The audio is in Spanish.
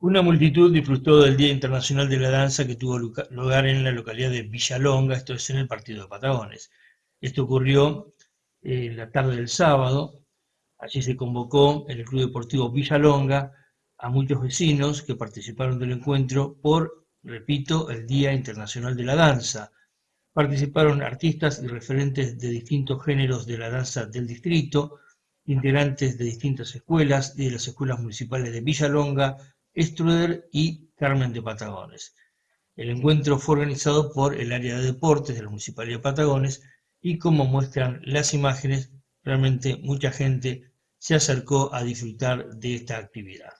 Una multitud disfrutó del Día Internacional de la Danza que tuvo lugar en la localidad de Villalonga, esto es en el partido de Patagones. Esto ocurrió en la tarde del sábado, allí se convocó en el Club Deportivo Villalonga a muchos vecinos que participaron del encuentro por, repito, el Día Internacional de la Danza. Participaron artistas y referentes de distintos géneros de la danza del distrito, integrantes de distintas escuelas y de las escuelas municipales de Villalonga, Struder y Carmen de Patagones. El encuentro fue organizado por el área de deportes de la Municipalidad de Patagones y como muestran las imágenes, realmente mucha gente se acercó a disfrutar de esta actividad.